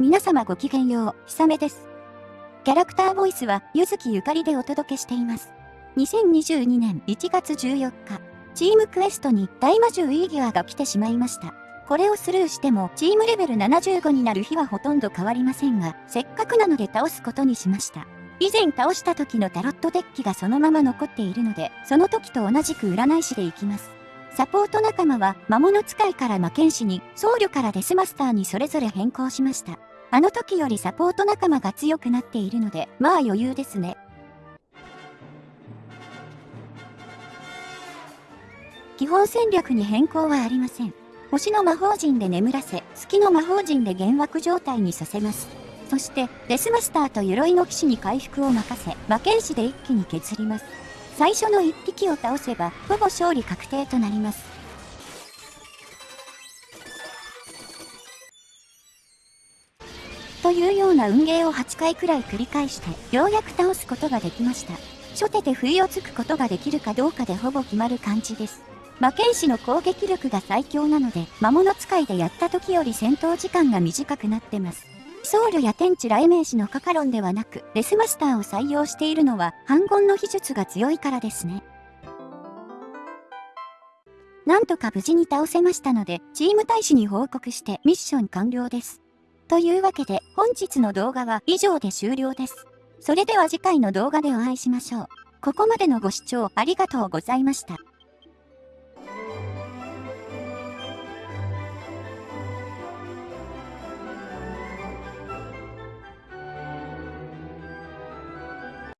皆様ごきげんよう、ひさめです。キャラクターボイスは、ゆずきゆかりでお届けしています。2022年1月14日、チームクエストに大魔獣イーギアが来てしまいました。これをスルーしても、チームレベル75になる日はほとんど変わりませんが、せっかくなので倒すことにしました。以前倒した時のタロットデッキがそのまま残っているので、その時と同じく占い師でいきます。サポート仲間は魔物使いから魔剣士に、僧侶からデスマスターにそれぞれ変更しました。あの時よりサポート仲間が強くなっているので、まあ余裕ですね。基本戦略に変更はありません。星の魔法陣で眠らせ、月の魔法陣で幻惑状態にさせます。そして、デスマスターと鎧の騎士に回復を任せ、魔剣士で一気に削ります。最初の1匹を倒せば、ほぼ勝利確定となります。というような運ゲーを8回くらい繰り返して、ようやく倒すことができました。初手で不意をつくことができるかどうかでほぼ決まる感じです。魔剣士の攻撃力が最強なので、魔物使いでやった時より戦闘時間が短くなってます。僧侶や天地雷鳴士のカカロンではなく、デスマスターを採用しているのは、反言の秘術が強いからですね。なんとか無事に倒せましたので、チーム大使に報告してミッション完了です。というわけで、本日の動画は以上で終了です。それでは次回の動画でお会いしましょう。ここまでのご視聴ありがとうございました。